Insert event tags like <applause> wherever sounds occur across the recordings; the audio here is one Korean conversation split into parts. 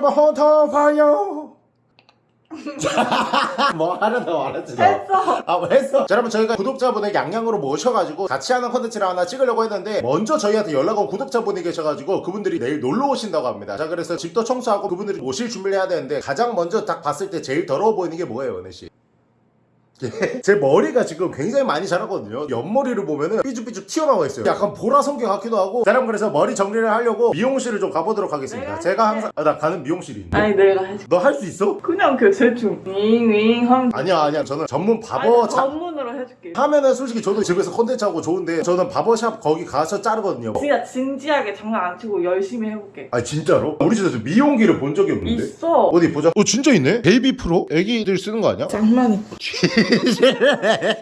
여러분 헌터 파이어 <laughs> 뭐 하려다 말았지 너 했어. 아, 뭐 했어? 자, 여러분, 저희가 구독자분을 양양으로 모셔가지고 같이 하는 컨텐츠를 하나 찍으려고 했는데, 먼저 저희한테 연락 온 구독자분이 계셔가지고, 그분들이 내일 놀러 오신다고 합니다. 자, 그래서 집도 청소하고 그분들이 오실 준비를 해야 되는데, 가장 먼저 딱 봤을 때 제일 더러워 보이는 게 뭐예요, 은혜씨? 예, <laughs> 제 머리가 지금 굉장히 많이 자랐거든요. 옆머리를 보면은 삐죽삐죽 튀어나와 있어요. 약간 보라 성게 같기도 하고. 자, 여러분, 그래서 머리 정리를 하려고 미용실을 좀 가보도록 하겠습니다. 내가 제가. 항상, 아, 나 가는 미용실이 있는데. 아니 내가 해줄게. 너할 수 있어? 그냥 그 대충 윙윙 하면 아니야, 아니야. 저는 전문 바버 아니, 자, 전문으로 해줄게. 하면은 솔직히 저도 집에서 컨텐츠 하고 좋은데 저는 barbershop 거기 가서 자르거든요. 진짜 진지하게 장난 안 치고 열심히 해볼게. 아 진짜로? 우리 집에서 미용기를 본 적이 없는데. 있어. 어디 보자. 어 진짜 있네. 베이비 프로? 애기들 쓰는 거 아니야? 장난이. <laughs>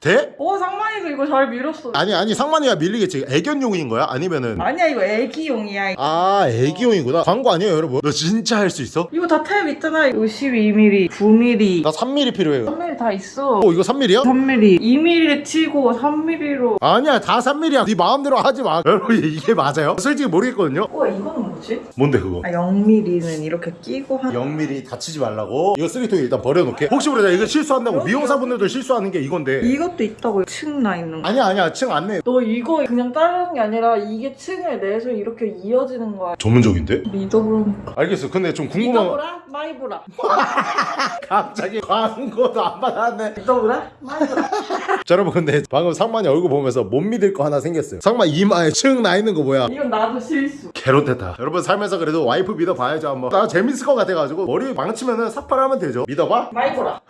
돼? 어 상만이도 이거 잘 밀었어. 아니 아니 상만이야 밀리겠지. 애견용인 거야? 아니면은 아니야 이거 애기용이야. 아 애기용이구나. 광고 아니에요 여러분? 너 진짜 할 수 있어? 이거 다 탭 있잖아. 52mm, 9mm, 나 3mm 필요해요. 3mm 다 있어. 어 이거 3mm야? 3mm, 2mm 치고 3mm로. 아니야 다 3mm야. 네 마음대로 하지 마. 여러분 이게 맞아요? 솔직히 모르겠거든요. 어 이거는 뭐지? 뭔데 그거? 아 0mm는 이렇게 끼고 한. 0mm 다치지 말라고 이거 쓰레기통에 일단 버려놓게 혹시 모르잖아 이거 실수한다고 미용사분들도 실수하는 게 이건데 이것도 있다고 층 나 있는 거. 아니야 아니야 층 안 내 너 이거 그냥 자르는 게 아니라 이게 층을 내서 이렇게 이어지는 거야. 전문적인데? 믿어보라니까. 알겠어 근데 좀 궁금한 믿어보라? 마이보라. <laughs> 갑자기 광고도 안 받았네 믿어보라? 마이보라. <laughs> 자 여러분 근데 방금 상만이 얼굴 보면서 못 믿을 거 하나 생겼어요 상만 이마에 층 나 있는 거 뭐야 이건 나도 실수. 개롯됐다 여러분 살면서 그래도 와이프 믿어봐야죠 한번 나 재밌을 것 같아가지고 머리 망치면은 삭발하면 되죠 믿어봐 마이보라.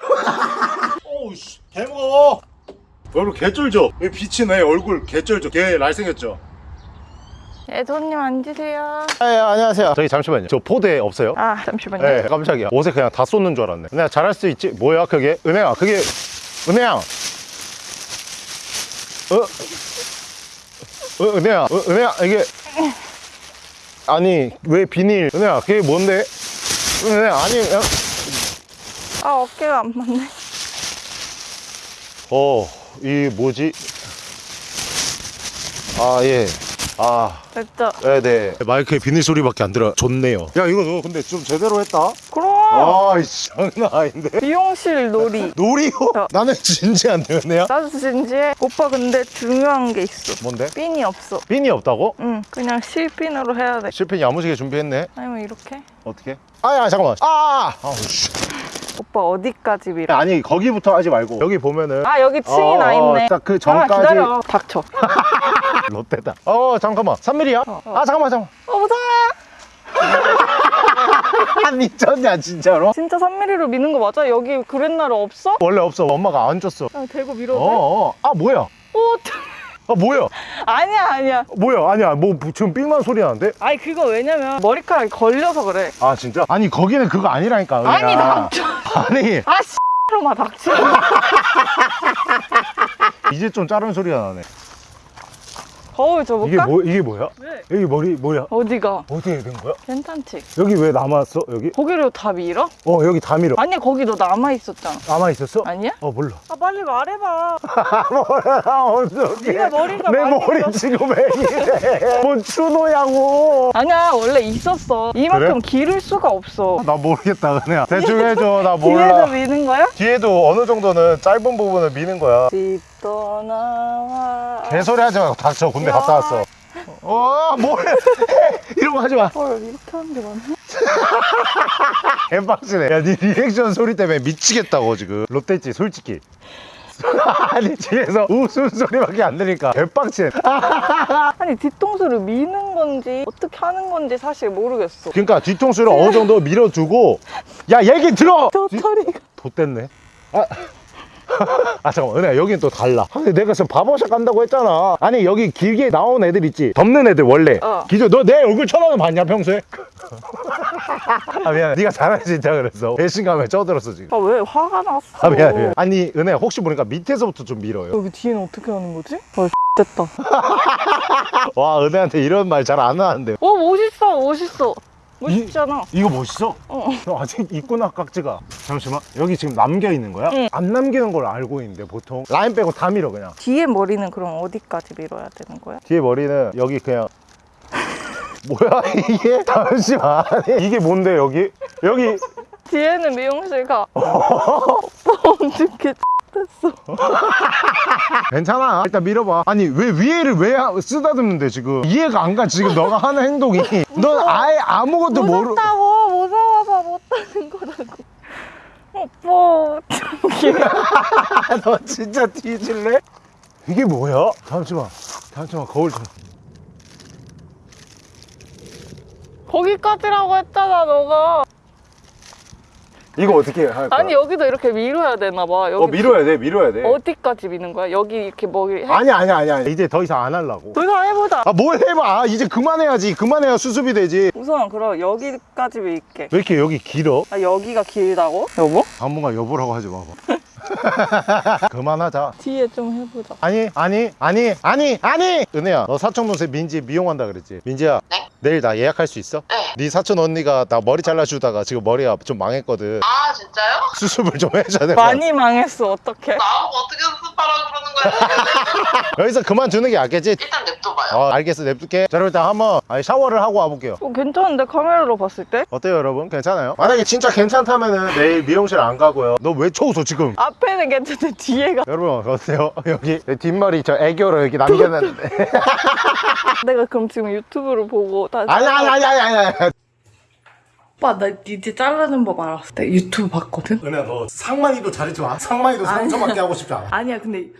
오우씨 <laughs> 개무거워 얼굴 개쩔죠? 왜 빛이 내 얼굴 개쩔죠? 개 날생겼죠? 네, 손님 앉으세요. 네 안녕하세요 저기 잠시만요 저 포대 없어요? 아, 잠시만요. 네 깜짝이야 옷에 그냥 다 쏟는 줄 알았네 은혜야 잘할 수 있지? 뭐야 그게? 은혜야 그게 은혜야 어? 어 은혜야 어, 은혜야 이게 아니 왜 비닐 은혜야 그게 뭔데? 은혜야 아니 야. 아, 어깨가 안 맞네. 어이 뭐지? 아 예 아 됐죠? 네네 마이크에 비닐 소리밖에 안 들어 좋네요 야 이거 너 근데 좀 제대로 했다 그럼! 아이씨 장난 아닌데 미용실 놀이. 놀이요? 어. 나는 진지한데 은혜야? 나도 진지해. 오빠 근데 중요한 게 있어. 뭔데? 핀이 없어. 핀이 없다고? 응, 그냥 실핀으로 해야 돼. 실핀 야무지게 준비했네 아니면 이렇게? 어떻게? 아 야 잠깐만 아 아우 씨 오빠 어디까지 밀어? 아니 거기부터 하지 말고 여기 보면은 아, 여기 층이 나 있네. 딱그 아, 전까지 기다려. 닥쳐. <laughs> 롯데다 어 잠깐만 3mm야? 어. 아 잠깐만 잠깐만 어, 보자! <laughs> <laughs> 아 미쳤냐 진짜로? 진짜 3mm로 미는 거 맞아? 여기 그랬나루 없어? 원래 없어 엄마가 안 줬어 그냥 대고 밀어도 돼? 어어 아 뭐야 오, 아 뭐야 <laughs> 아니야, 아니야. 뭐야 아니야 뭐 지금 삑만 소리 나는데? 아니, 그거 왜냐면 머리카락이 걸려서 그래. 아 진짜? 아니 거기는 그거 아니라니까 은혜야. 아니, 닥쳐. 아니 아, 씨로마 닥쳐. <laughs> 이제 좀 자른 소리가 나네 거울 줘볼까? 이게 뭐 이게 뭐야? 왜? 여기 머리 뭐야? 어디가? 어디에 된 거야? 괜찮지? 여기 왜 남았어? 여기? 거기로 다 밀어? 어 여기 다 밀어 아니 거기 너 남아있었잖아 남아 있었어? 아니야? 어 몰라 아 빨리 말해봐 <laughs> 뭐야 어떡해 네가 머리가 내 머리 밀었어. 지금 왜 이래 <laughs> 뭔 추노냐고 아니야 원래 있었어 이만큼 그래? 기를 수가 없어 나 모르겠다 그냥 대충 해줘 나 뒤에도 몰라 미는 거야? 뒤에도 어느 정도는 짧은 부분을 미는 거야 집 떠나와. 개소리 하지 말고 닥쳐 군대 갔다 왔어. 어 뭐해? <laughs> 이런 거 하지 마. 헐 이렇게 하는 게 맞나? <laughs> 개빡치네. 야네 리액션 소리 때문에 미치겠다고 지금. 롯데지 솔직히. <laughs> 아니 집에서 웃음소리밖에 안 들으니까 개빡치네. 아니 뒤통수를 미는 건지 어떻게 하는 건지 사실 모르겠어. 그러니까 뒤통수를 어느 정도 밀어두고. 야 얘기 들어! 저 털이가 좆됐네. 아. <laughs> 아 잠깐만. 은혜야 여긴 또 달라. 근데 내가 지금 바버샵 간다고 했잖아. 아니 여기 길게 나온 애들 있지? 덮는 애들 원래. 어. 기존 너내 얼굴 쳐다도 봤냐 평소에? <laughs> 아 미안해. 네가 잘하지 진짜 그랬어 배신감에 쪄들었어 지금. 아 왜 화가 났어? 아 미안해 미안해. 아니 은혜야 혹시 모르니까 밑에서부터 좀 밀어요. 여기 뒤에는 어떻게 하는 거지? 헐 됐다. <laughs> 와 은혜한테 이런 말 잘 안 하는데. 어 멋있어 멋있어 멋있잖아 이 거 멋있어? 어. 너 아직 있구나 깍지가 잠시만 여기 지금 남겨 있는 거야? 응. 안 남기는 걸 알고 있는데 보통 라인 빼고 다 밀어 그냥 뒤에 머리는 그럼 어디까지 밀어야 되는 거야? 뒤에 머리는 여기 그냥 <laughs> 뭐야 이게? <laughs> 잠시만 이게 뭔데 여기? 여기 <laughs> 뒤에는 미용실 가. 어떻 게 됐어? <laughs> 괜찮아 일단 밀어봐 아니 왜 위에를 왜 하- 쓰다듬는데 지금 이해가 안 가 지금 너가 하는 행동이 <laughs> 넌 아예 아무것도 모르 무섭다고 무서워서 못하는 거라고. 오빠. <laughs> 너 진짜 뒤질래? 이게 뭐야? 잠시만 잠시만 거울 좀 거기까지라고 했잖아 너가. 이거 어떻게 할 거야? 아니 여기도 이렇게 밀어야 되나 봐. 여기 어 밀어야 돼 밀어야 돼 어디까지 미는 거야? 여기 이렇게 먹이 해? 아니 아니 아니 아니 이제 더 이상 안 하려고 더 이상 해보자. 아 뭘 해봐 아, 이제 그만해야지 그만해야 수습이 되지 우선 그럼 여기까지 밀게. 왜 이렇게 여기 길어? 아 여기가 길다고? 여보? 당분간 여보라고 하지 마봐 <laughs> 그만하자 뒤에 좀 해보자. 아니 아니 아니 아니 아니 은혜야 너 사촌 동생 민지 미용한다 그랬지 민지야 네? 내일 나 예약할 수 있어? 네. 네 사촌 언니가 나 머리 잘라주다가 지금 머리가 좀 망했거든 아 진짜요? 수습을 좀 해줘야 같아 많이 망했어 어떡해? 나보고 어떻게 수습 하라 그러는 거야. <laughs> 여기서 그만두는 게 낫겠지? 일단 냅둬봐요. 어 알겠어. 냅둘게. 자 그럼 일단 한번 샤워를 하고 와볼게요. 어, 괜찮은데? 카메라로 봤을 때? 어때요 여러분? 괜찮아요? 만약에 진짜 괜찮다면 은 내일 미용실 안 가고요. 너 왜 쳐웃어 지금? 앞에는 괜찮은데 뒤에가. 여러분 어때요? <laughs> 여기 내 뒷머리 저 애교로 여기 남겨놨는데. <laughs> 내가 그럼 지금 유튜브로 보고 다시 아니 아니 아니 아니 아니 아니 오빠 나 이제 자르는 법 알았어. 나 유튜브 봤거든. 은혜야 너 상만이도 잘했지 마 상만이도 상처받게 하고 싶지 않아 아니야 근데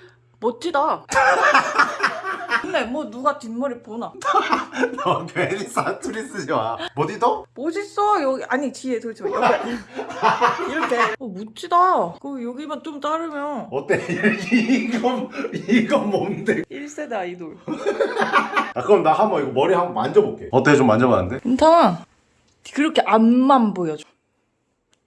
멋지다. <laughs> 근데 뭐 누가 뒷머리 보나? <laughs> 너 괜히 사투리 쓰지 마 어디도? 멋있어 여기 아니 뒤에 도대체 여기 <laughs> 이렇게 어 멋지다. 그 여기만 좀 자르면 어때? 이건 이건 뭔데? 1세대 아이돌. 아 그럼 나 한번 이거 머리 한번 만져볼게 어때 좀 만져봤는데? 괜찮아. 그렇게 앞만 보여줘.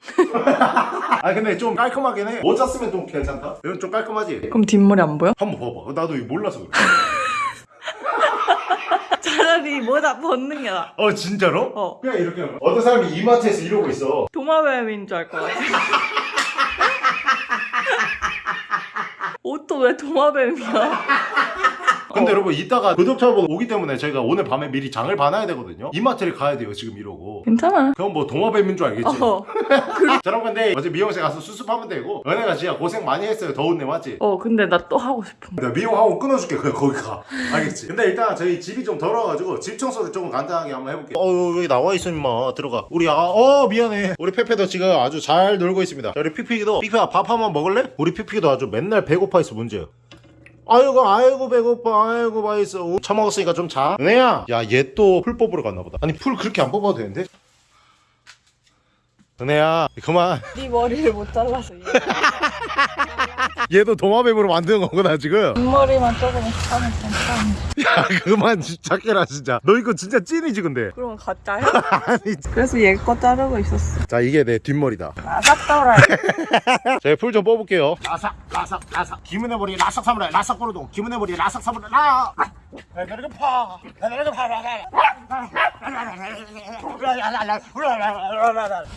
<laughs> 아 근데 좀 깔끔하긴 해 모자 쓰면 좀 괜찮다? 이건 좀 깔끔하지? 그럼 뒷머리 안 보여? 한번 봐봐 나도 이거 몰라서 그래 <laughs> 차라리 모자 벗는 게 나아. 어 진짜로? 어. 그냥 이렇게 거야. 어떤 사람이 이마트에서 이러고 있어 도마뱀인 줄 알 것 같아. <laughs> 옷도 왜 도마뱀이야? 근데 여러분 이따가 구독자분 오기 때문에 저희가 오늘 밤에 미리 장을 봐놔야 되거든요 이마트를 가야 돼요 지금 이러고 괜찮아. 그럼 뭐 동화뱀인 줄 알겠지 어. <laughs> 자 여러분 근데 어제 미용실 가서 수습하면 되고 은혜가 진짜 고생 많이 했어요 더운 데 맞지? 어 근데 나 또 하고 싶은. 내가 미용하고 끊어줄게 그냥 거기 가 알겠지? 근데 일단 저희 집이 좀 더러워가지고 집 청소를 조금 간단하게 한번 해볼게요 어 여기 나와 있어 임마 들어가 우리 아, 어 미안해 우리 페페도 지금 아주 잘 놀고 있습니다 자, 우리 피피기도 피피야 밥 한번 먹을래? 우리 피피기도 아주 맨날 배고파 있어 문제야 아이고 아이고 배고파. 아이고 맛있어. 처먹었으니까 좀 자. 은혜야. 야 얘 또 풀 뽑으러 갔나 보다. 아니 풀 그렇게 안 뽑아도 되는데? 은혜야 그만. 네 머리를 못 잘라서 얘. <laughs> 얘도 도마뱀으로 만드는 거구나 지금. 뒷머리만 조금 하면 괜찮아 야 그만 작게라 진짜. 너 이거 진짜 찐이지 근데? 그러면 가짜야? <laughs> 아니. 그래서 얘 거 자르고 있었어. 자 이게 내 뒷머리다. 아삭더라 <laughs> 제가 풀좀 뽑을게요. 라삭 라삭 라삭. 김은혜 머리 라삭 사무라이 라삭 꼬르동 김은혜 머리 라삭 사무라이 라 나르게 파 나르게 파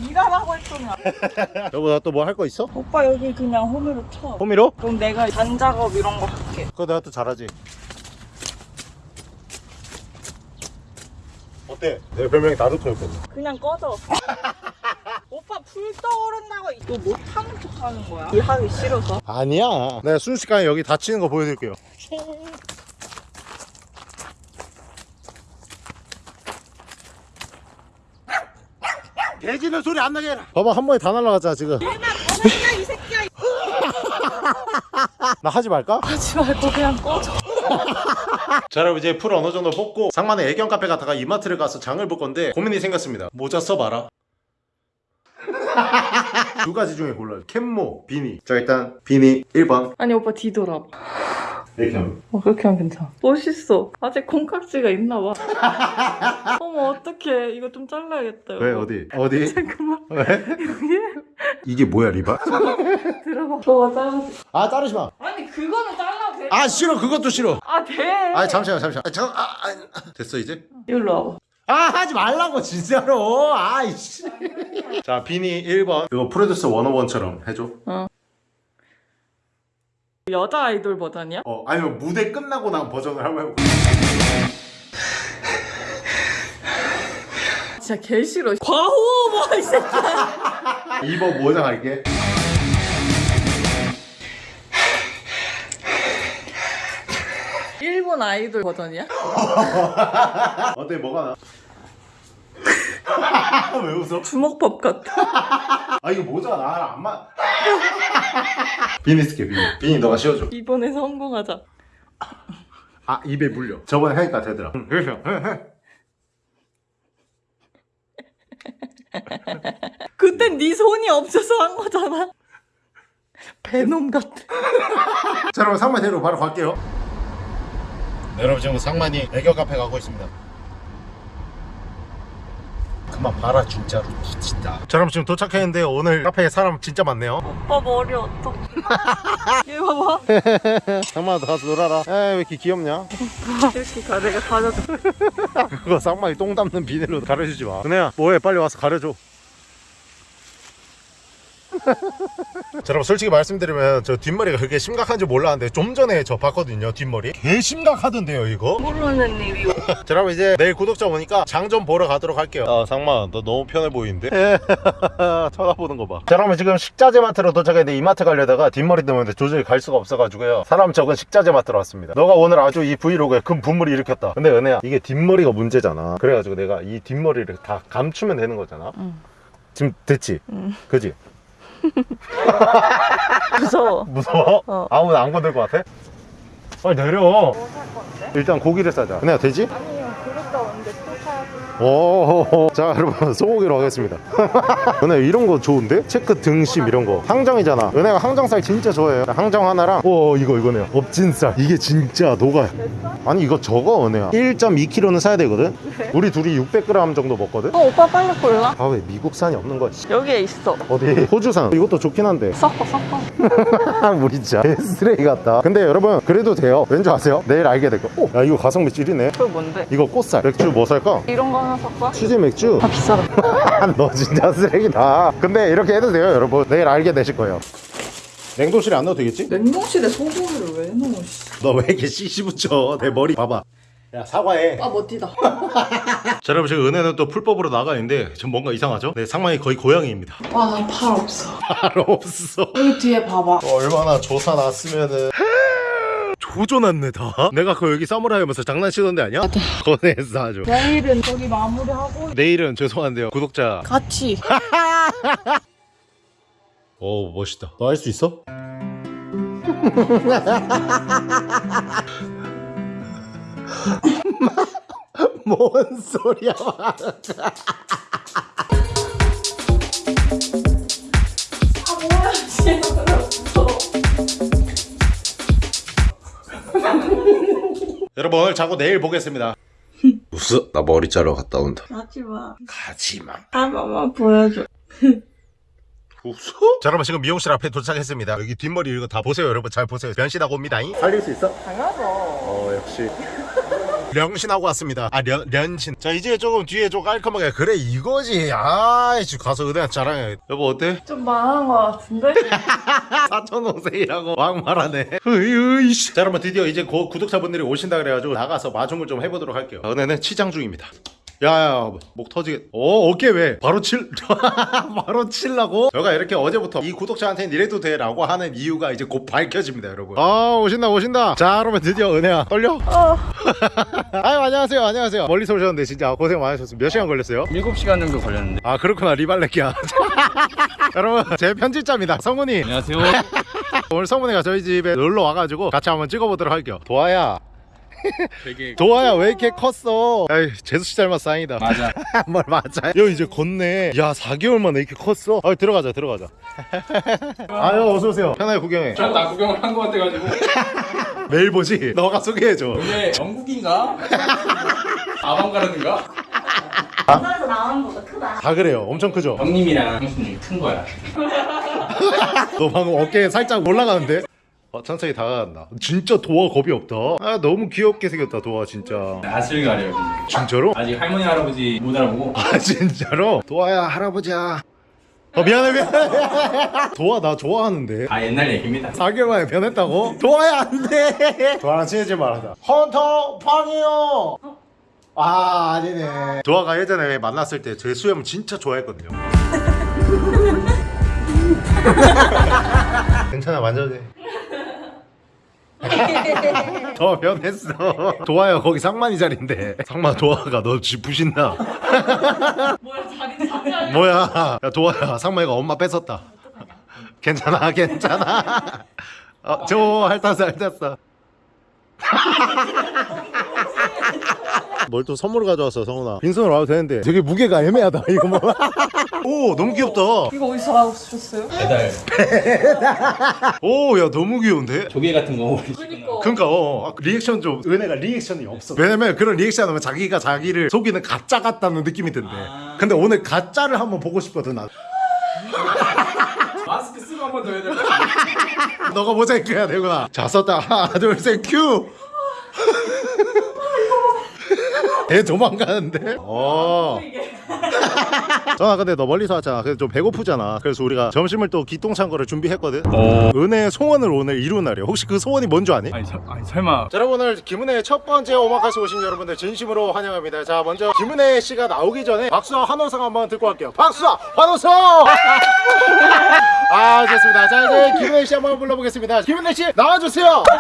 일하라고 했더니 여보 나 또 뭐 할 거 있어? 오빠 여기 그냥 홈으로 쳐. 호미로? 그럼 내가 잔작업 이런 거 할게. 그거 내가 또 잘하지. 어때? 내 별명이 나루토였거든. 그냥 꺼져. <laughs> 오빠 불 떠오른다고 이거 못하는 척 하는 거야? 일 하기 싫어서? 아니야. 내가 순식간에 여기 다치는 거 보여드릴게요 <laughs> 돼지는 소리 안 나게 해라. 봐봐 한 번에 다 날라가잖아 지금. <laughs> 나 하지 말까? 하지 말고 그냥 꺼져. <laughs> 자 여러분 이제 풀 어느 정도 뽑고 상만의 애견 카페 갔다가 이마트를 가서 장을 볼 건데 고민이 생겼습니다. 모자 써봐라. <laughs> 두 가지 중에 골라요. 캔모, 비니. 자 일단 비니 1번. 아니 오빠 뒤돌아봐. 이렇게 하면 어 그렇게 하면 괜찮아. 멋있어. 아직 콩깍지가 있나 봐. <laughs> 어머 어떡해. 이거 좀 잘라야겠다. 왜 여보. 어디? 어디? <laughs> 잠깐만. 왜? 이게 뭐야 리바? <laughs> 들어봐. 너가 잘라줘. 아 자르지 마. 아니 그거는 잘라도 돼. 아 싫어 그것도 싫어. 아 돼. 아 잠시만 잠시만. 아, 잠깐 아, 아, 됐어 이제? 일로 와봐. 아 하지 말라고 진짜로. 아이씨. 자 비니 1번. 그거 프로듀서 101처럼 해줘. 여자 아이돌 버전이야? 어 아니면 무대 끝나고 난 버전을 한번 해볼게. 진짜 개 싫어. 과호흡 이 새끼야. 2번 모장 할게 일본 아이돌 버전이야? 어때 뭐가 나? <laughs> 왜 웃어? 주먹밥 같아. 아 이거 모자가 나랑 안 맞... 비니 쓸게 비니 비니 너가 씌워줘. 이번에 성공하자. 아 입에 물려. 저번에 하니까 되더라. <laughs> 그땐 네 손이 없어서 한 거잖아. 배놈 같아. <laughs> 자 여러분 상만 대로 바로 갈게요. 네, 여러분 지금 상만이 애교 카페 가고 있습니다 그만 봐라 진짜로. 진짜 자 여러분 지금 도착했는데 오늘 카페에 사람 진짜 많네요. 오빠 머리 어떡? <laughs> 얘 봐봐. 너 가서 놀아라. 에왜 이렇게 귀엽냐? 이렇게 가 내가 가져줘. 그거 쌍마이 똥 담는 비닐로 가려주지 마. 은혜야 뭐해? 빨리 와서 가려줘 자, 여러분 솔직히 말씀드리면 저 뒷머리가 그렇게 심각한지 몰랐는데 좀 전에 저 봤거든요 뒷머리. 개 심각하던데요 이거? 모르는 일이. <laughs> 자 여러분 이제 내일 구독자 오니까 장 좀 보러 가도록 할게요. 아 상마 너 너무 편해 보이는데? <laughs> 쳐다보는 거봐. 자 여러분 지금 식자재 마트로 도착했는데 이마트 가려다가 뒷머리 때문에 도저히 갈 수가 없어가지고요. 사람 적은 식자재 마트로 왔습니다. 너가 오늘 아주 이 브이로그에 큰 분물을 일으켰다. 근데 은혜야 이게 뒷머리가 문제잖아. 그래가지고 내가 이 뒷머리를 다 감추면 되는 거잖아. 응. 지금 됐지? 응. 그지? <laughs> 무서워. 무서워? 어. 아무나 안 건들 것 같아? 빨리 내려 뭐살 건데? 일단 고기를 싸자 은혜야 되지? 아니 오, <laughs> 자 여러분 소고기로 하겠습니다. <laughs> 은혜 이런 거 좋은데? 체크 등심 이런 거 항정이잖아. 은혜가 항정살 진짜 좋아해요. 항정 하나랑 오 이거 이거네요. 업진살 이게 진짜 녹아요. 아니 이거 저거 은혜야. 1.2kg는 사야 되거든. 우리 둘이 600g 정도 먹거든. 어 오빠 빨리 골라. 아 왜 미국산이 없는 거야? 씨. 여기에 있어. 어디? 호주산 이것도 좋긴 한데 섞어 섞어. <laughs> 우리 진짜 쓰레기 같다. 근데 여러분 그래도 돼요. 왠지 아세요? 내일 알게 될 거. 오, 야 이거 가성비 찌리네. 그거 뭔데? 이거 꽃살 맥주 뭐 살까? 이런 거 하나? 치즈 맥주. 아 비싸다. <laughs> 너 진짜 쓰레기다. 근데 이렇게 해도 돼요, 여러분. 내일 알게 되실 거예요. 냉동실에 안 넣어도 되겠지? 냉동실에 소고기를 왜 넣어? 너왜 이렇게 씨씨 붙여? 내 머리 봐봐. 야 사과해. 아 멋지다. <laughs> 자 여러분 지금 은혜는 또 풀법으로 나가 있는데 좀 뭔가 이상하죠? 네 상만이 거의 고양이입니다. 와나 팔 없어. 알 없어. 여기 뒤에 봐봐. 얼마나 조사 났으면은. 조져놨네 다. 내가 그 여기 사무라이 하면서 장난치던 데 아니야? 거네했어 아주. 내일은 저기 마무리하고 내일은 죄송한데요 구독자. 같이. <laughs> 오 멋있다. 너 할 수 있어? <laughs> 뭔 소리야? <laughs> 여러분 오늘 자고 내일 보겠습니다. 웃어? 나 머리 자러 갔다 온다. 마. 가지마. 한 번만 보여줘. <laughs> 웃어? 자 여러분 지금 미용실 앞에 도착했습니다. 여기 뒷머리 이거 다 보세요 여러분 잘 보세요. 변신하고 옵니다. 살릴 수 있어? 당연하죠. 어 역시 령신하고 왔습니다. 아 련, 련신. 자 이제 조금 뒤에 좀 깔끔하게. 그래 이거지. 아이씨 가서 의대한 자랑해. 여보 어때? 좀 망한 거 같은데? <laughs> 사촌동생이라고 막말하네. 으이씨. 자 여러분 드디어 이제 고, 구독자분들이 오신다 그래가지고 나가서 마중을 좀 해보도록 할게요. 은혜는 치장 중입니다 야야 목 터지겠 오 어깨 왜? 바로 칠? <laughs> 바로 칠라고? 저가 이렇게 어제부터 이 구독자한테는 이래도 돼 라고 하는 이유가 이제 곧 밝혀집니다 여러분. 아 오신다 오신다. 자 그러면 드디어 은혜야. 떨려? 어. <laughs> 아유 안녕하세요 안녕하세요. 멀리서 오셨는데 진짜 고생 많으셨습니다. 몇 시간 걸렸어요? 7시간 정도 걸렸는데. 아 그렇구나. 리발레키야. <laughs> 여러분 제 편집자입니다. 성훈이. 안녕하세요. 오늘 성훈이가 저희 집에 놀러 와가지고 같이 한번 찍어보도록 할게요. 도아야 되게 도아야 왜 이렇게 컸어? 에이 재수씨 닮았어 다행이다. 맞아. <laughs> 뭘 맞아 여 이제 걷네. 야 4개월 만에 이렇게 컸어? 아 들어가자 들어가자. <laughs> 아유 어서오세요. 편하게 구경해. 나 구경을 한 거 같아가지고. <laughs> 매일 보지 너가 소개해줘. 이게 영국인가? 아방가르드인가? 전화에서 나오는 거보다 크다. 다 그래요. 엄청 크죠? 형님이랑 형수님이 큰 거야. 너 방금 어깨 살짝 올라가는데? 어, 천천히 다가간다. 진짜 도화 겁이 없다. 아, 너무 귀엽게 생겼다, 도화, 진짜. 낯을 가려요. 진짜로? 아직 할머니 할아버지 못 알아보고 아, <laughs> 진짜로? 도화야, 할아버지야. 어, 미안해, 미안해. <laughs> 도화, 나 좋아하는데. 아 옛날 얘기입니다 4개월 만에 변했다고? 도화야, 안 돼. 도화랑 친해질 말하자. 헌터, 팡이요. 아 아니네 도아가 예전에 만났을 때 제 수염 진짜 좋아했거든요 <laughs> 괜찮아 만져도 돼 <laughs> 더 변했어. 도아야 거기 상만이 자리인데. 상만 도아가 너 쥐 부신다. 뭐야 자리 자리 뭐야? 야 도아야 상만이가 엄마 뺏었다. 괜찮아 괜찮아. 어, 저 핥았어 핥았어 뭘 또 선물을 가져왔어 성훈아? 빈손으로 와도 되는데. 되게 무게가 애매하다 이거 <laughs> 뭐 오 너무 귀엽다. 이거 어디서 나오셨어요? 배달. <laughs> 오야 너무 귀여운데? 조개 같은 거. 그니까. 그러니까 어, 아, 리액션 좀. 은혜가 리액션이 없어. 왜냐면 그런 리액션 하면 자기가 자기를 속이는 가짜 같다는 느낌이 든대. 아. 근데 오늘 가짜를 한번 보고 싶거든 나 더 해야 될 <laughs> 너가 모자이크 해야 되구나. 자 썼다. 하나 둘셋큐 애 도망가는데 어 <laughs> 전화 근데 너 멀리서 왔잖아 그래서 좀 배고프잖아 그래서 우리가 점심을 또 기똥찬 거를 준비했거든 어. 은혜의 소원을 오늘 이룬 날이야 혹시 그 소원이 뭔 줄 아니? 아니, 저, 아니 설마 자, 여러분 오늘 김은혜의 첫 번째 오마카세 오신 여러분들 진심으로 환영합니다. 자 먼저 김은혜 씨가 나오기 전에 박수와 환호성 한번 듣고 갈게요. 박수와 환호성! <laughs> 아 좋습니다. 자 이제 김은혜 씨 한번 불러보겠습니다. 김은혜 씨 나와주세요. <laughs>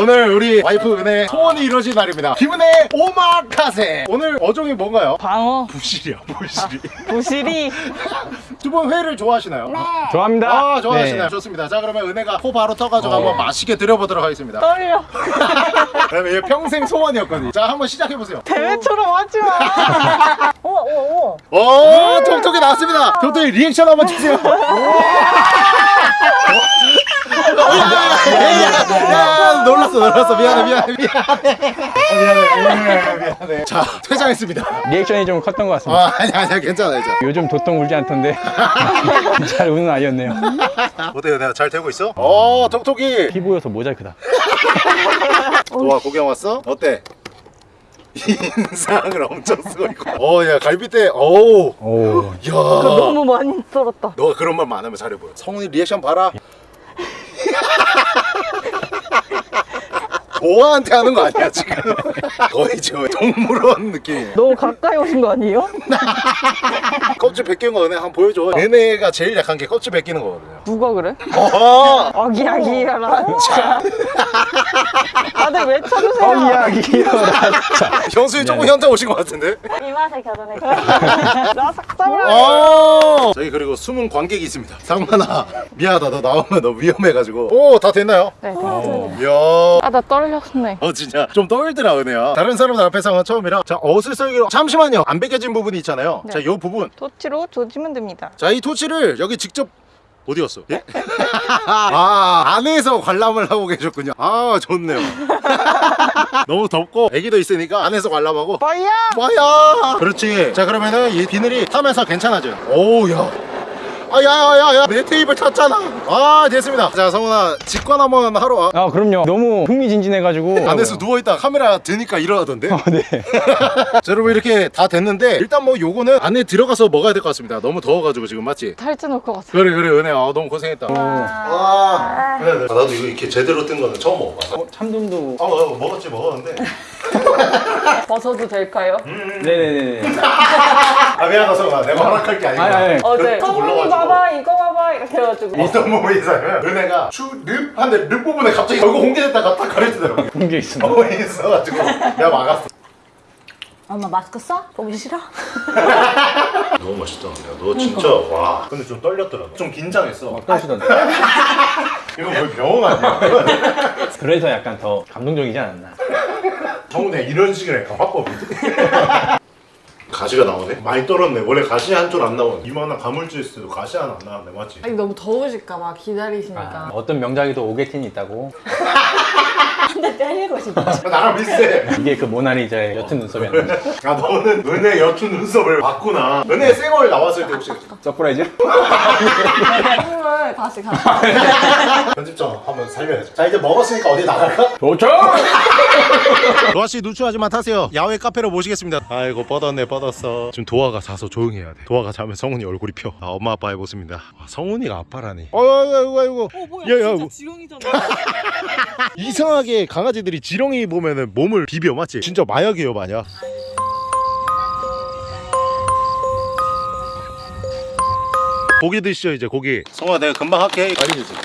오늘 우리 와이 프 은혜 소원이 이루어진 날입니다. 김은혜 오마카세. 오늘 어종이 뭔가요? 방어, 부시리야 부시리. 부시리. <laughs> 두 분 회를 좋아하시나요? 좋아합니다. 아 좋아하시나요? 좋습니다. 자 그러면 은혜가 코 바로 떠가지고 한번 맛있게 드려보도록 하겠습니다. 떨려. <laughs> 그러면 이게 평생 소원이었거든요. 자 한번 시작해 보세요. 대회처럼 하지 마. 어, 어, 어. 오 톡톡이 나왔습니다. 톡톡이 리액션 한번 주세요. <laughs> 야, 놀랐어 놀랐어 미안해 미안해 미안해 미안해 미안해 미안해 자 퇴장했습니다 리액션이 좀 컸던 것 같습니다. 아 아니 아니야 괜찮아 괜찮아 요즘 도통 울지 않던데 <laughs> 잘 우는 아이였네요. 어때요 내가 잘 되고 있어? 어 톡톡이 피부여서 모자이크다. <laughs> 와 구경 왔어? 어때? 인상을 엄청 쓰고 있고 어야 갈비뼈 어우 오. 야 너무 많이 썰었다. 너가 그런 말 많으면 잘해 보여. 성훈이 리액션 봐라. 보아한테 하는 거 아니야 지금? <laughs> 거의 지금 동물원 느낌이야. 너무 가까이 오신 거 아니에요? <laughs> 껍질 벗기는 거 은혜 한번 보여줘. 얘네가 제일 약한 게 껍질 벗기는 거거든요. 누가 그래? 어허. 아기아기해라. 다들 왜 어, 찾으세요? 이야기여라. <laughs> 형수님 조금 현타 오신 것 같은데? 이 맛에 결혼했어. 나 삭삭을 어. 저희 그리고 숨은 관객이 있습니다. 상만아 미안하다 너 나오면 너 위험해가지고. 오 다 됐나요? 네. 이야. 아, 나 떨 렸네. 어 진짜 좀 떨더라 은혜야 다른 사람들 앞에서 는 처음이라 자 옷을 썰기로 잠시만요 안 벗겨진 부분이 있잖아요 네. 자요 부분 토치로 조지면 됩니다. 자 이 토치를 여기 직접 어디 갔어? 예? <laughs> 아 안에서 관람을 하고 계셨군요 아 좋네요 <laughs> 너무 덥고 애기도 있으니까 안에서 관람하고 빠이야! 와야 그렇지 자 그러면은 이 비늘이 타면서 괜찮아져요 오우야 아야야야야 내 테이블 탔잖아 아 됐습니다 자 성훈아 직관 한번 하러 와 아 그럼요. 너무 흥미진진해가지고 <laughs> 안에서 누워있다 카메라 드니까 일어나던데 어, 네. <laughs> 자 여러분 이렇게 다 됐는데 일단 뭐 요거는 안에 들어가서 먹어야 될 것 같습니다 너무 더워가지고 지금 맞지? 탈진 올것 같아. 그래 그래 은혜 아 너무 고생했다 아, 그래, 그래. 아, 나도 이거 이렇게 제대로 뜬 거는 처음 먹어봐 어, 참돔도. 아 어, 먹었지 먹었는데 <laughs> <laughs> 벗어도 될까요? 네네네. 아 미안하다 성아 내가 허락할 게 아니고 아니, 아니. 어제 그 성훈이 올라가지고. 봐봐 이거 봐봐 이렇게 해가지고 어떤 있어요? 은혜가 추릅 한데 릅 부분에 갑자기 얼굴 홍게됐다가 딱 가려지더라고 본게 <laughs> 있습니다. 어 있어가지고 내가 막았어 엄마 마스크 써? 보기 싫어? <laughs> 너무 맛있다 너 진짜 와 근데 좀 떨렸더라 좀 긴장했어 떠시던데. 이거 뭐 병원 아니야? 그래서 약간 더 감동적이지 않았나. 정내 이런 식으로 약간 화법이지 가시가 나오네? 많이 떨었네. 원래 가시 한 줄 안 나오네 이만한 가물주 있을 때도 가시 하나 안 나왔네. 맞지? 아니 너무 더우실까 봐 기다리시니까. 아, 어떤 명작에도 옥에 티는 있다고. <laughs> 아, 나랑 비슷해. 이게 그 모나리자의 옅은 눈썹이었는데. 아 너는 은혜 옅은 눈썹을 봤구나. 은혜 쌩얼 나왔을 때 혹시 surprise? <laughs> 편집점을 다시 가. 편집점 한번 살려야죠. 자 이제 먹었으니까 어디 나갈까? 좋죠? <laughs> 도아씨 누추하지만 타세요. 야외 카페로 모시겠습니다. 아이고 뻗었네 뻗었어. 지금 도아가 자서 조용히 해야 돼. 도아가 자면 성훈이 얼굴이 펴. 아, 엄마 아빠의 모습입니다. 와, 성훈이가 아빠라니. 어이구 아이고 아이고. 어 뭐야 야, 야, 진짜 뭐- 지렁이잖아. <laughs> 이상하게 강아지들이 지렁이 보면은 몸을 비벼 맞지? 진짜 마약이에요 마약 고기 드시죠 이제 고기. 성훈아 내가 금방 할게. 빨리 드세요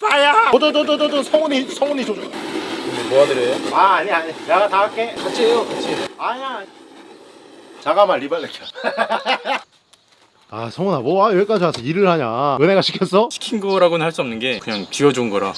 빠야. 도도도도도도 성훈이 성훈이 줘줘. 도와드려요? 아 아니 아니. 내가 다 할게. 같이 해요 같이. 아니야. 잠깐만 리발레켜 아 성훈아 뭐 여기까지 와서 일을 하냐? 은혜가 시켰어? 시킨 거라고는 할 수 없는 게 그냥 쥐어준 거라.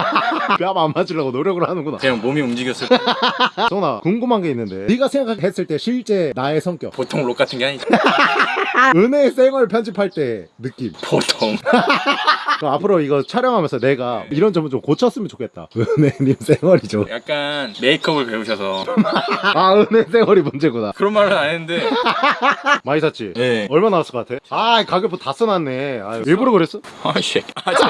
<laughs> 뺨안 맞으려고 노력을 하는구나. 그냥 몸이 움직였을 때. <laughs> 성훈아 궁금한 게 있는데. 네가 생각했을 때 실제 나의 성격. 보통 록 같은 게 아니죠 <laughs> 은혜 생얼 편집할 때 느낌. 보통. <laughs> 그럼 앞으로 이거 촬영하면서 내가 이런 점은 좀 고쳤으면 좋겠다. <laughs> 은혜님 생얼이죠. 약간 메이크업을 배우셔서. 아 은혜 생얼이 문제구나. 그런 말은 안 했는데. <laughs> 많이 샀지? 네. 얼마 나왔을 것 같아? 아 가격표 다 써놨네. 아, 일부러 그랬어? 아씨. 아, 저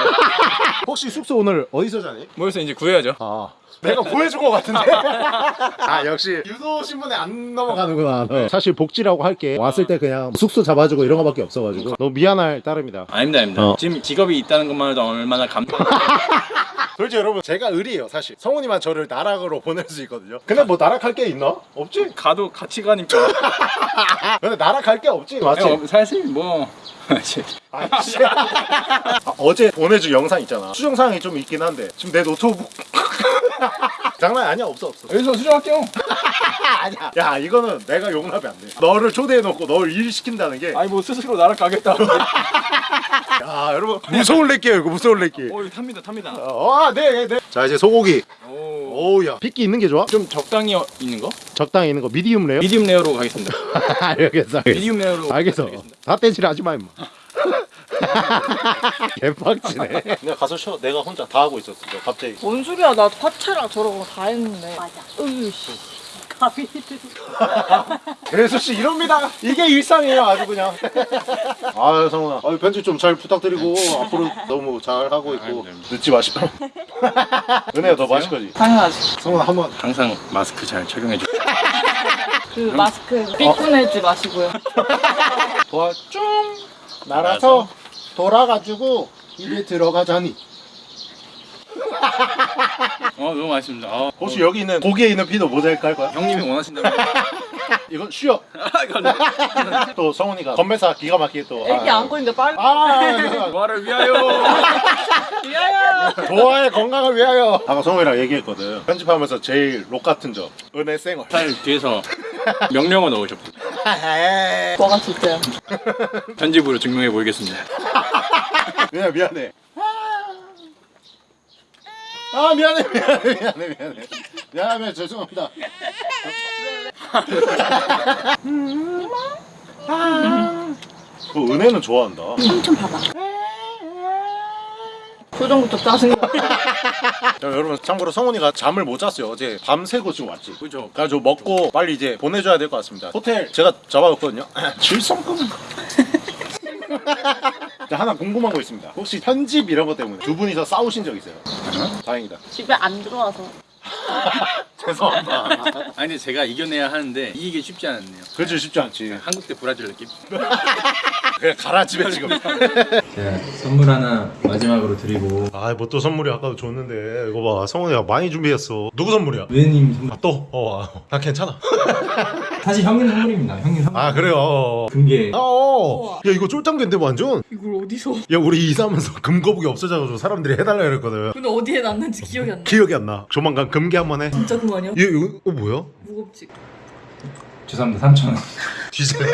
혹시 숙소 오늘 어디서 자니? 모여서 이제 구해야죠. 아 내가 구해준 것 같은데 <laughs> 아 역시 유도 신문에 안 넘어가는구나 너. 사실 복지라고 할게 왔을 때 그냥 숙소 잡아주고 이런 거밖에 없어가지고 너무 미안할 따름이다 아닙니다 아닙니다 어. 지금 직업이 있다는 것만 해도 얼마나 감동 <laughs> 솔직히 여러분 제가 의리예요 사실 성훈이만 저를 나락으로 <laughs> 보낼 수 있거든요 근데 뭐 나락할 게 있나? 없지? 가도 같이 가니까 근데 나락할 게 없지 맞지? 어, 사실 뭐 아씨. 아, 씨. 아, 어제 보내준 영상 있잖아 수정사항이 좀 있긴 한데 지금 내 노트북 <laughs> 장난 아니야. 없어 없어. 여기서 수정할게요. <laughs> 아니야. 야 이거는 내가 용납이 안돼. 너를 초대해놓고 널 일 시킨다는 게. 아니 뭐 스스로 날아가겠다. <laughs> 야 여러분. 무서울 렉게요 이거 무서울 렉기 오 이거 탑니다 탑니다. 어네네자 이제 소고기. 오. 오우야. 핏기 있는 게 좋아? 좀 적당히 어- 있는 거? 적당히 있는 거? medium rare? medium rare로 가겠습니다. 알겠어 알겠어. 미디움 레어로 알겠어. 다. 떼질 하지 마 임마 <laughs> 개빡치네. 내가 가서 쉬어. 내가 혼자 다 하고 있었어. 저 갑자기. 뭔 소리야. 나 파채랑 저런 거 다 했는데. 맞아. 으이씨. 예수씨 이럽니다. 이게 일상이에요 아주 그냥. <laughs> 아유 성훈아. 아유 편집 좀 잘 부탁드리고 앞으로 너무 잘 하고 있고 네. 늦지 마시고 <laughs> 은혜야 너 마실 거지? 당연하지. 성훈아 한번. 항상 마스크 잘 착용해 주그 마스크 삐꾸내지 마시고요. 도와 좀 날아서 돌아가지고 입에 들어가자니. 어 너무 맛있습니다. 어, 혹시 여기 있는 고기에 있는 피도 모자이크 할 거야? 형님이 원하신다면 <laughs> 이건 쉬어. 아. <laughs> 또 성훈이가 건배사 기가 막히게 또. 애기 아, 안고 있는데 빨리. 아, <laughs> 와를 위하여. 미안해요. 도화의 건강을 위하여. 아까 성훈이랑 얘기했거든. 편집하면서 제일 록 같은 점. 은혜 쌩얼. 살 뒤에서 명령어 넣으셨고 뭐가 진짜야? 편집으로 증명해 보이겠습니다 <laughs> 미안해 미안해. 아 미안해 미안해 미안해 미안해. 미안해 죄송합니다. 그 은혜는 좋아한다. 표정부터 짜증나. <laughs> 자, 여러분 참고로 성훈이가 잠을 못 잤어요. 어제 밤새고 지금 왔지. 그죠. 그래가지고 먹고 빨리 이제 보내줘야 될 것 같습니다. 호텔 제가 잡아뒀거든요. <clears throat> 질성금 <laughs> 자, 하나 궁금한 거 있습니다. 혹시 편집 이런 거 때문에 두 분이서 싸우신 적 있어요? 다행이다. 집에 안 들어와서. <laughs> 죄송합니다. <laughs> 아니 근데 제가 이겨내야 하는데 이기기 쉽지 않았네요. 그렇지 쉽지 않지. 한국 대 브라질 느낌? <laughs> 그냥 가라 집에 지금. 제가 선물 하나 마지막으로 드리고. 아 뭐 또 선물이 아까도 줬는데. 이거 봐 성훈이가 많이 준비했어. 누구 선물이야? 우연님 선물. 아 또? 어, 아, 나 괜찮아 사실 형님 선물입니다 형님 선물 아 그래요. 금괴 아, 어. 야 이거 쫄짱된데 완전 이걸 어디서? 야 우리 이사하면서 <laughs> 금거북이 없어져가지고 사람들이 해달라 그랬거든 근데 어디에 놨는지 기억이 안 나. 기억이 안 나 조만간 금괴 한번 해 진짜 그거 아니야? 이거, 이거 어, 뭐야? 무겁지. 죄송합니다 3,000원 뒤질래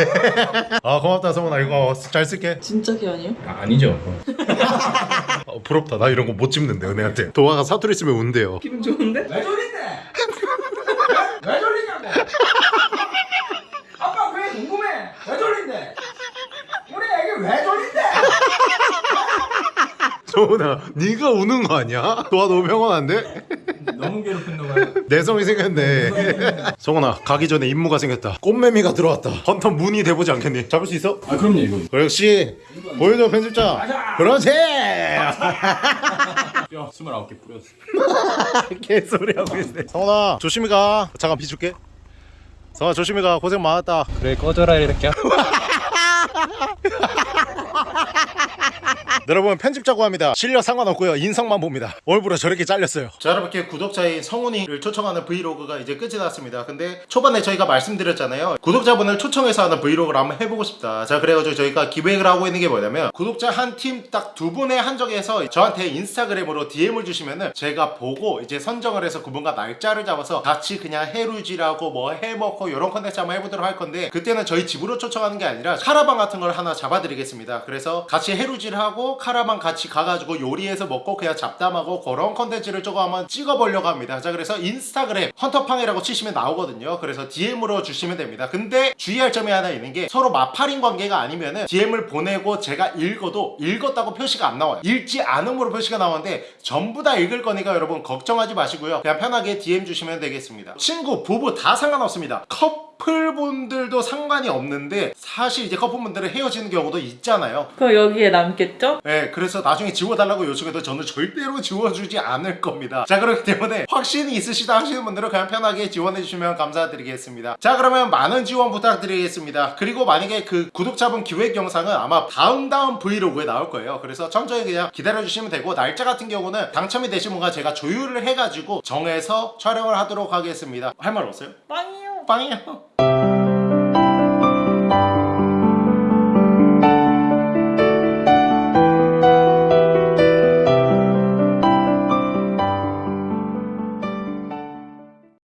<laughs> 아 고맙다 성훈아 이거 잘 쓸게 진짜 개 아니에요? 아, 아니죠 어, <laughs> 부럽다 나 이런 거 못 집는데 은혜한테 도화가 사투리 쓰면 운대요 기분 좋은데? 왜 졸린데? 왜 졸리냐고 아빠 그게 궁금해 왜 졸린데? 우리 애기 왜 졸린데? 성훈아 네가 우는 거 아니야? 도화 너무 평온한데? 너무 괴롭힌다 봐요. 내성이 생겼네 성훈아 가기 전에 임무가 생겼다 꽃매미가 들어왔다 헌터 문이 돼보지 않겠니? 잡을 수 있어? 아 그럼요 이거. 그렇지 보여줘 편집자 그렇지 뼈 29개 뿌렸어. 개소리 하고 있네 성훈아 조심히 가 잠깐 비줄게 성훈아 조심히 가 고생 많았다 그래 꺼져라 이렇게 <laughs> 여러분 편집자고 합니다. 실력 상관없고요. 인성만 봅니다. 얼굴에 저렇게 잘렸어요. 자 여러분께 구독자인 성훈이를 초청하는 브이로그가 이제 끝이 났습니다. 근데 초반에 저희가 말씀드렸잖아요. 구독자분을 초청해서 하는 브이로그를 한번 해보고 싶다. 자 그래가지고 저희가 기획을 하고 있는 게 뭐냐면 구독자 한 팀 딱 두 분에 한정해서 저한테 인스타그램으로 DM을 주시면은 제가 보고 이제 선정을 해서 그분과 날짜를 잡아서 같이 그냥 해루질하고 뭐 해먹고 이런 컨텐츠 한번 해보도록 할 건데 그때는 저희 집으로 초청하는 게 아니라 카라반 같은 걸 하나 잡아드리겠습니다. 그래서 같이 해루질하고 카라반 같이 가가지고 요리해서 먹고 그냥 잡담하고 그런 컨텐츠를 조금 한번 찍어보려고 합니다. 자 그래서 인스타그램 헌터팡이라고 치시면 나오거든요. 그래서 DM으로 주시면 됩니다. 근데 주의할 점이 하나 있는 게 서로 마팔인 관계가 아니면은 DM을 보내고 제가 읽어도 읽었다고 표시가 안 나와요. 읽지 않음으로 표시가 나오는데 전부 다 읽을 거니까 여러분 걱정하지 마시고요. 그냥 편하게 DM 주시면 되겠습니다. 친구 부부 다 상관없습니다 커플분들도 상관이 없는데 사실 이제 커플분들은 헤어지는 경우도 있잖아요 그럼 여기에 남겠죠? 네, 그래서 나중에 지워달라고 요청해도 저는 절대로 지워주지 않을 겁니다. 자, 그렇기 때문에 확신이 있으시다 하시는 분들은 그냥 편하게 지원해 주시면 감사드리겠습니다. 자, 그러면 많은 지원 부탁드리겠습니다. 그리고 만약에 그 구독자분 기획 영상은 아마 다음 다음 브이로그에 나올 거예요. 그래서 천천히 그냥 기다려주시면 되고 날짜 같은 경우는 당첨이 되신 분과 제가 조율을 해가지고 정해서 촬영을 하도록 하겠습니다. 할 말 없어요? 빵이요. 朋友